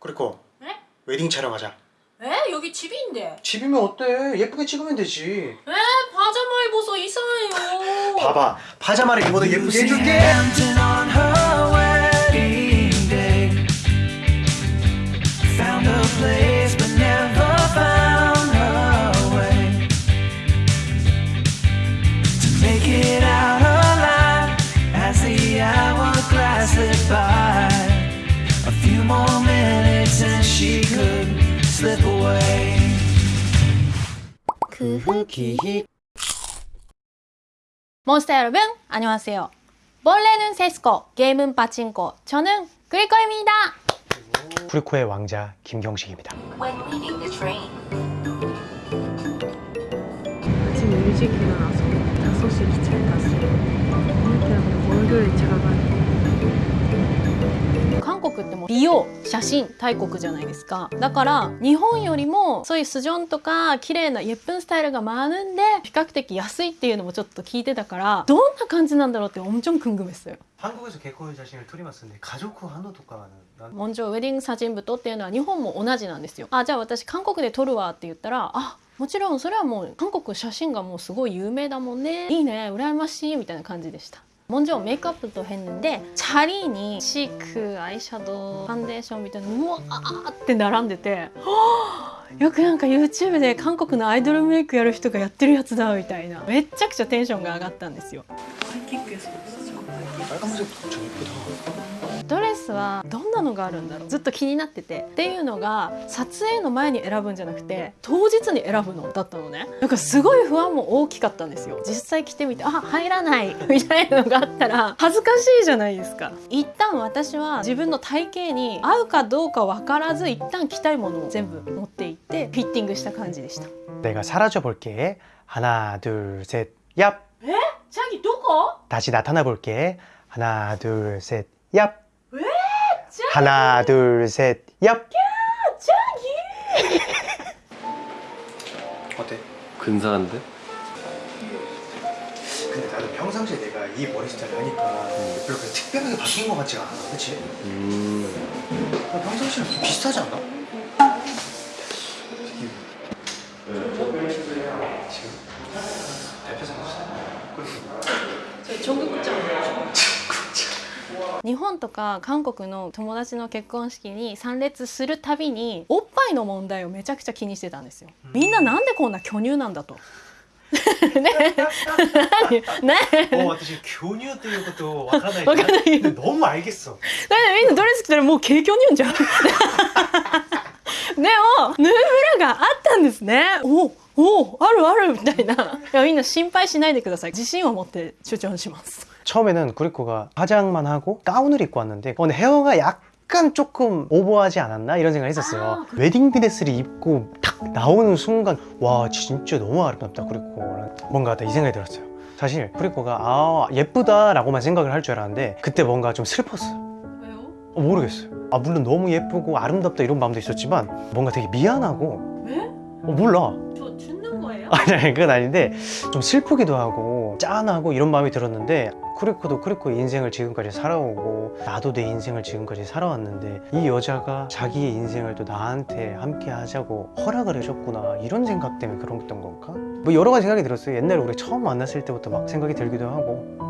그리고 네? 웨딩 촬영하자 에? 여기 집인데 집이면 어때? 예쁘게 찍으면 되지 에? 파자마 입어서 이상해요 봐봐 파자마를 입어도 예쁘게 해줄게 on her 그 흑이 몬스터 여러분 안녕하세요. 벌레는 세스코 게임은 빠친코 저는 그리코입니다. 쿠리코의 왕자 김경식입니다. 아침 일찍 일어나서 5시 기차에 탔어요. 하면 월요일에 제가 가는 韓国ってもう美容写真大国じゃないですかだから日本よりもそういうスジョンとか綺麗な예쁜スタイルが많은데比較的安いっていうのもちょっと聞いてたからどんな感じなんだろうって엄청궁금했어요 한국에서 개코의 자신을撮りますんで 가족 한호とか난 もちろんウェディング写真部とっていうのは日本も同じなんですよあじゃあ私韓国で撮るわって言ったらあもちろんそれはもう韓国写真がもうすごい有名だもんねいいね羨ましいみたいな感じでした 먼저 메이크업부터 했는데 자리니 시크, 아이샤도우, 파운데이션 みたいな 우와って並んでてよくなんか YouTube で韓国のアイドルメイクやる人がやってるやつだみたいなめっちゃくちゃテンションが上がったんですよ 하이킥에서 없어져. 빨간색 엄청 예쁘다 ドレ スはどんなのがあるんだろうずっと気になっててっていうのが撮影の前に選ぶんじゃなくて当日に選ぶのだったのねだからすごい不安も大きかったんですよ実際着てみてあ入らないみたいなのがあったら恥ずかしいじゃないですか一旦私は自分の体型に合うかどうか分からず一旦着たいものを全部持っていってフィッティングした感じでした 내가 사라져 볼게 하나 둘셋얍 チャギどこ 다시 나타나 볼게 하나 둘셋얍 하나 둘셋 얍! 어때? 근사한데? 근데 나도 평상시에 내가 이 머리 스타일 하니까 음. 별로 그렇게 특별하게 바뀐 것 같지가 않아 그치? 음... 어, 평상시랑 좀 비슷하지 않나? 日本とか韓国の友達の結婚式に参列するたびにおっぱいの問題をめちゃくちゃ気にしてたんですよみんななんでこんな巨乳なんだとね何何 어,私교류っていうことわからないわかんない 근데 너무 알겠어 だってみんなドレス着たらもう軽巨乳じゃんでもヌーブラがあったんですねおおあるあるみたいないやみんな心配しないでください自信を持って主張します 처음에는 구리코가 화장만 하고 가운을 입고 왔는데 어, 근데 헤어가 약간 조금 오버하지 않았나 이런 생각을 했었어요 웨딩 드레스를 입고 탁 나오는 순간 와 진짜 너무 아름답다 구리코 뭔가 이 생각이 들었어요 사실 구리코가 아 예쁘다 라고만 생각을 할 줄 알았는데 그때 뭔가 좀 슬펐어요 왜요? 어, 모르겠어요 아 물론 너무 예쁘고 아름답다 이런 마음도 있었지만 뭔가 되게 미안하고 왜? 어, 몰라 저 거예요? 아니 아니 그건 아닌데 좀 슬프기도 하고 짠하고 이런 마음이 들었는데 쿠리코도 쿠리코의 인생을 지금까지 살아오고 나도 내 인생을 지금까지 살아왔는데 이 여자가 자기의 인생을 또 나한테 함께 하자고 허락을 해줬구나 이런 생각 때문에 그랬던 건가? 뭐 여러 가지 생각이 들었어요 옛날에 우리 처음 만났을 때부터 막 생각이 들기도 하고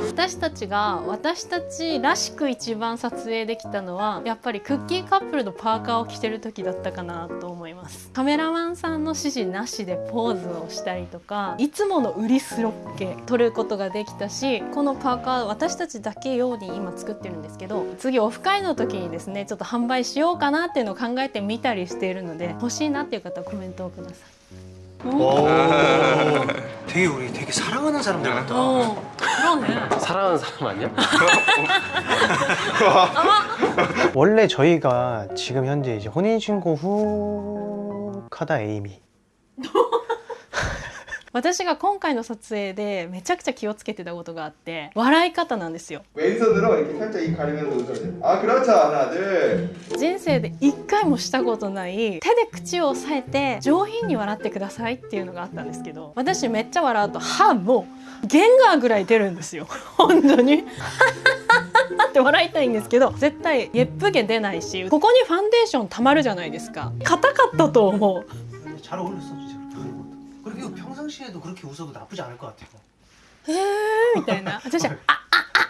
私たちが私たちらしく一番撮影できたのはやっぱりクッキーカップルのパーカーを着てる時だったかなと思います。カメラマンさんの指示なしでポーズをしたりとかいつもの売りスロッケ撮ることができたしこのパーカー私たちだけ用に今作ってるんですけど次オフ会の時にですねちょっと販売しようかなっていうのを考えてみたりしているので欲しいなっていう方はコメントをください。 되게 우리 되게 사랑하는 사람들 같다. 어, 그러네. 사랑하는 사람 아니야? 원래 저희가 지금 현재 이제 혼인신고 후 카다 에이미 私が今回の撮影でめちゃくちゃ気をつけてたことがあって笑い方なんですよ。人生で一回もしたことない手で口を押さえて上品に笑ってくださいっていうのがあったんですけど私めっちゃ笑うと歯もゲンガーぐらい出るんですよ。本当に。って笑いたいんですけど絶対ゲップ毛出ないしここにファンデーションたまるじゃないですか。硬かったと思う。 평상시에도 그렇게 웃어도 나쁘지 않을 것 같아요. えーみたいな私は「ああ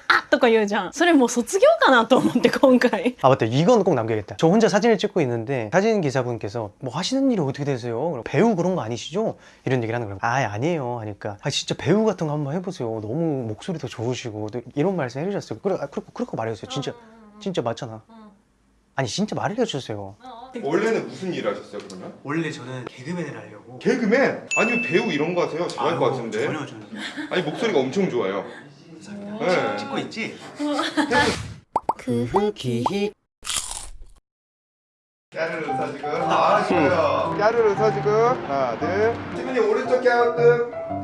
ああ」とか言うじゃんそれもう卒業かなと思って今回 아 맞다 이건 꼭 남겨야겠다 저 혼자 사진을 찍고 있는데 사진 기사분께서 뭐 하시는 일이 어떻게 되세요? 그럼 배우 그런 거 아니시죠? 이런 얘기를 하는 거예요 아 아니에요 하니까 아 진짜 배우 같은 거 한번 해보세요 너무 목소리도 좋으시고 또 이런 말씀 해주셨어요 그래 아, 그렇게 그렇게 말해주세요 진짜 진짜 맞잖아 아니 진짜 말을 해주세요 원래는 무슨 일 하셨어요 그러면? 원래 저는 개그맨을 하려고 개그맨? 아니면 배우 이런 거 하세요? 잘할 것 같은데. 전혀 전혀 아니 목소리가 엄청 좋아요. 네. 찍고 있지? 그 후기 까르르 웃어주고. 아 좋아요. 까르르 웃어주고. 하나 둘. 지민이 오른쪽 갸우뚱.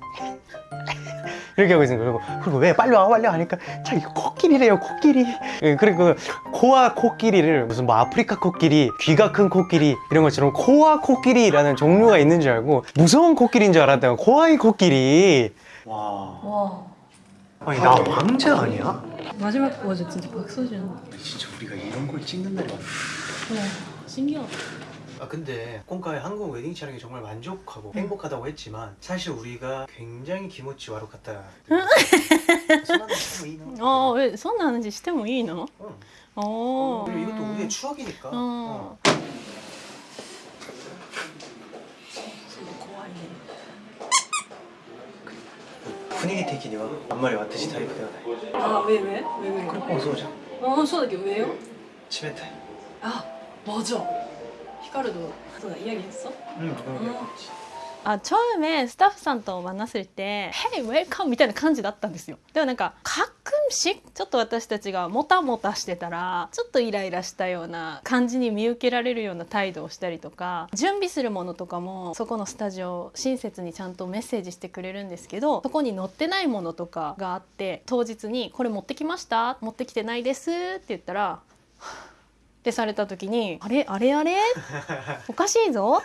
이렇게 하고 있는 거예요 그리고, 그리고 왜 빨리 와 빨리 와 하니까 자 이거 코끼리래요 코끼리. 예, 그리고 코와 코끼리를 무슨 뭐 아프리카 코끼리 귀가 큰 코끼리 이런 것처럼 코와 코끼리라는 종류가 있는 줄 알고 무서운 코끼리인 줄 알았다가 코아이 코끼리. 와. 와. 아니 나 왕자 아니야? 마지막 와 진짜 박서준 진짜 우리가 이런 걸 찍는 날이 왔네 신기하다 아 근데今回 한국 웨딩 촬영이 정말 만족하고 행복하다고 했지만 사실 우리가 굉장히 기모치 와로 갔다 어. あえそんな話してもいいの 응. お 그리고 이것도 우리의 추억이니까 어. 어. 분위기的には 앞말이 왔듯이 타입ではないあ왜 왜? 왜 왜? これもそうじゃんあそうだけど 왜요? 冷たい 아 맞아 히카르도 そうだイヤリ했어? うん僕も 아 처음에 스타프 さんと 만났을 때 Hey welcome みたいな感じだったんですよでもなんか가끔씩ちょっと私たちがもたもたしてたらちょっとイライラしたような感じに見受けられるような態度をしたりとか準備するものとかもそこのスタジオ親切にちゃんとメッセージしてくれるんですけどそこに載ってないものとかがあって当日に「これ持ってきました持ってきてないです」って言ったら ってされた時に「あれあれあれおかしいぞ」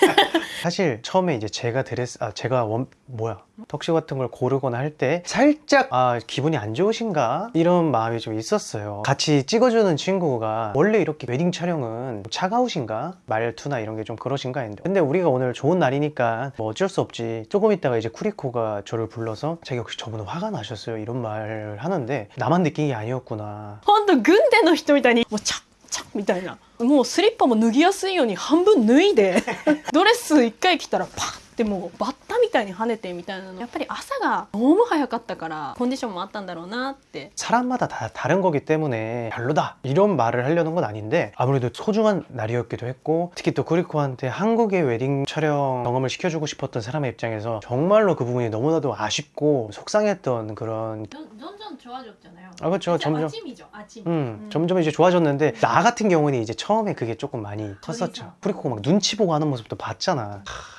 사실 처음에 이제 제가 드레스 아 제가 원 뭐야 턱시 같은 걸 고르거나 할 때 살짝 아 기분이 안 좋으신가 이런 마음이 좀 있었어요 같이 찍어주는 친구가 원래 이렇게 웨딩 촬영은 차가우신가 말투나 이런 게 좀 그러신가 했는데 근데 우리가 오늘 좋은 날이니까 뭐 어쩔 수 없지 조금 있다가 이제 쿠리코가 저를 불러서 자기 혹시 저분 화가 나셨어요 이런 말을 하는데 나만 느낀 게 아니었구나 ほんと軍手の人みたいにもうチャッチャッ みたいな。もうスリッパも脱ぎやすいように半分脱いで ドレス一回着たらパッ てもうバッタみたいに跳ねてみたいなのやっぱり朝が너무早かったからコンディションもあったんだろうなって 사람마다 다 다른 거기 때문에 별로다 이런 말을 하려는 건 아닌데 아무래도 소중한 날이었기도 했고 특히 또 쿠리코한테 한국의 웨딩 촬영 경험을 시켜주고 싶었던 사람의 입장에서 정말로 그 부분이 너무나도 아쉽고 속상했던 그런 どんどん좋아졌잖아요 아 그렇죠 점점 아침이죠 아침 음, 점점 이제 좋아졌는데 나 같은 경우는 이제 처음에 그게 조금 많이 컸었죠 쿠리코가 막 눈치 보고 하는 모습도 봤잖아 하,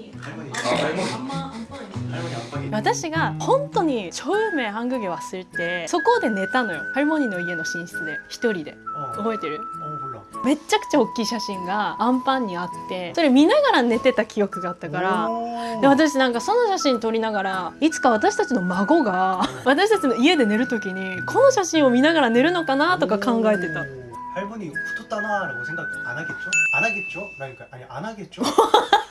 할머니 안방이 私が本当に超名ハングゲ忘れてそこで寝たのよハルモニーの家の寝室で一人で 어, 覚えてる 어 몰라 めっちゃくちゃ大きい写真がアンパンにあってそれ見ながら寝てた記憶があったからで私なんかその写真撮りながらいつか私たちの孫が私たちの家で寝る時にこの写真を見ながら寝るのかなとか考えてた 할머니 붙었다나라고 생각 안 하겠죠? 안 하겠죠? 그러니까 아니 안 하겠죠?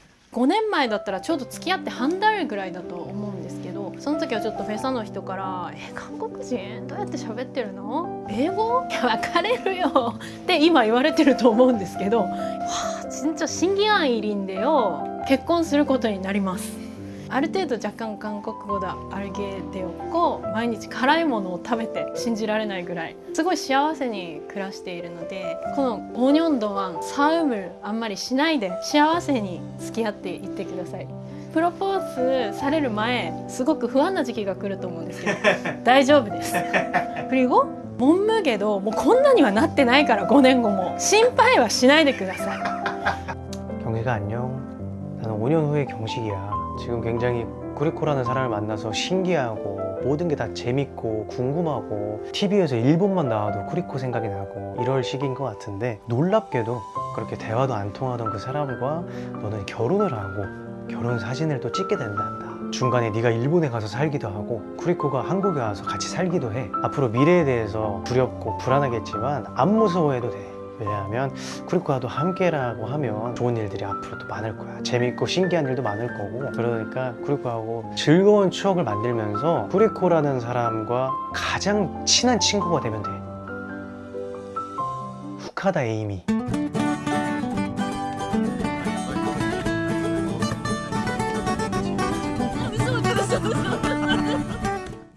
5年前だったらちょうど付き合って半年ぐらいだと思うんですけどその時はちょっとフェサの人から「え韓国人？どうやって喋ってるの？英語？いや別れるよ」って今言われてると思うんですけど「わあ全然ちょ審案入りんでよ結婚することになります」ある程度若干韓国語で알게 되었고毎日辛いものを食べて信じられないぐらいすごい幸せに暮らしているのでこの5年동안 싸움을あんまりしないで幸せに付き合っていってくださいプロポーズされる前すごく不安な時期が来ると思うんですけど大丈夫です그리고 몸무게도 뭐こんなにはなってないから5年後も心配はしないでください 경식아 안녕 나는 5년 후의 경식이야 지금 굉장히 구리코라는 사람을 만나서 신기하고 모든 게 다 재밌고 궁금하고 TV에서 일본만 나와도 쿠리코 생각이 나고 이럴 시기인 것 같은데 놀랍게도 그렇게 대화도 안 통하던 그 사람과 너는 결혼을 하고 결혼 사진을 또 찍게 된단다. 중간에 네가 일본에 가서 살기도 하고 쿠리코가 한국에 와서 같이 살기도 해. 앞으로 미래에 대해서 두렵고 불안하겠지만 안 무서워해도 돼 왜냐하면 쿠리코와도 함께라고 하면 좋은 일들이 앞으로 또 많을 거야. 재밌고 신기한 일도 많을 거고. 그러니까 쿠리코하고 즐거운 추억을 만들면서 쿠리코라는 사람과 가장 친한 친구가 되면 돼. 후카다 에이미